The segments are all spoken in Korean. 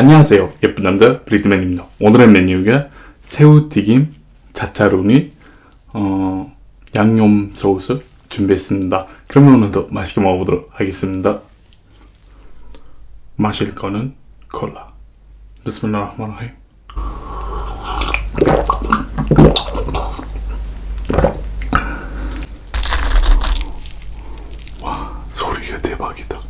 안녕하세요 예쁜 남자 브리드맨입니다. 오늘의 메뉴가 새우튀김, 자차로니, 어, 양념 소스 준비했습니다. 그러면 오늘도 맛있게 먹어보도록 하겠습니다. 마실 거는 콜라. 비스밀라흐마라힘 와 소리가 대박이다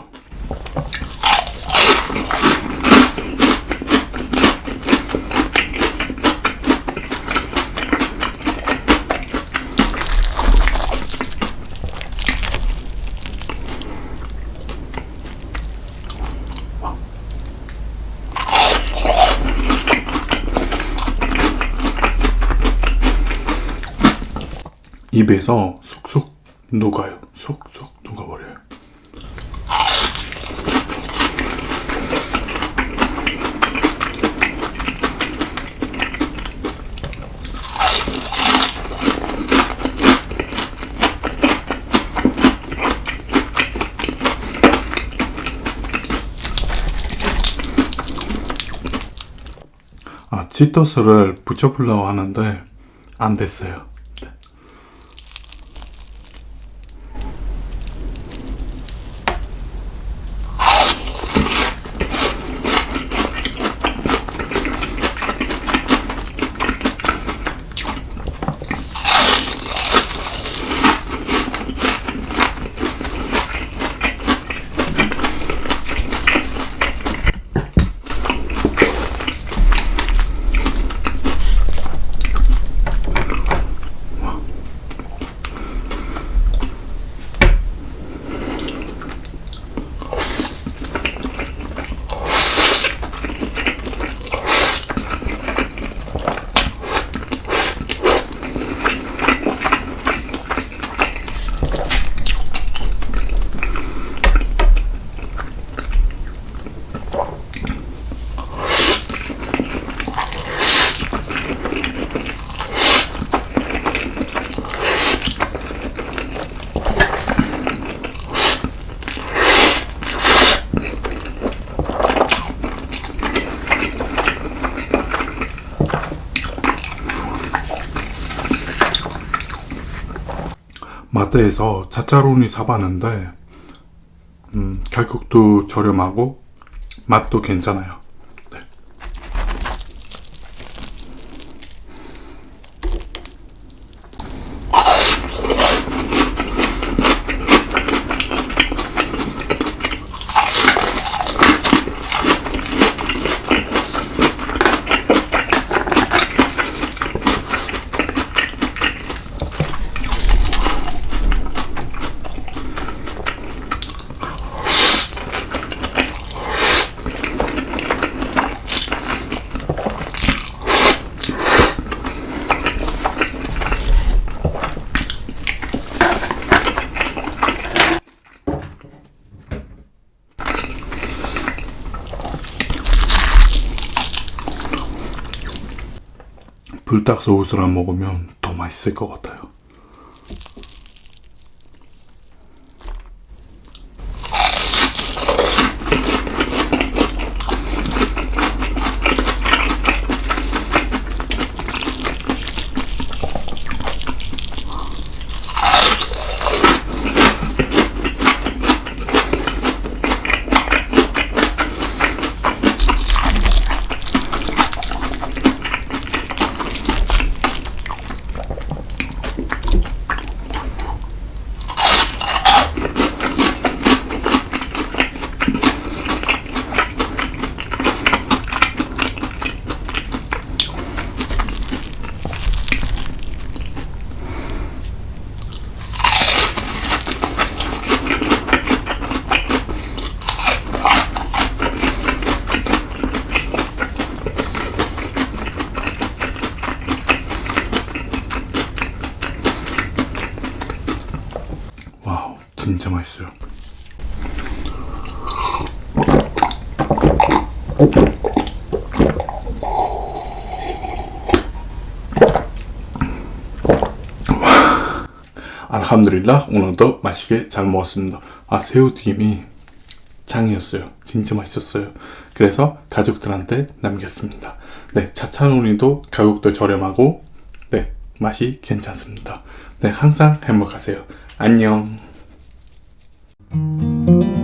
입에서 쏙쏙 녹아요. 쏙쏙 녹아버려요. 아, 치토스를 붙여보려고 하는데 안 됐어요. 마트에서 자차로니 사봤는데 음, 가격도 저렴하고 맛도 괜찮아요. 불닭 소스랑 먹으면 더 맛있을 것 같아요. 진짜 맛있어요. 알함드릴라 오늘도 맛있게 잘 먹었습니다. 아 새우튀김이 짱이었어요. 진짜 맛있었어요. 그래서 가족들한테 남겼습니다. 네, 차차누니도 가격도 저렴하고 네, 맛이 괜찮습니다. 네, 항상 행복하세요. 안녕. Thank you.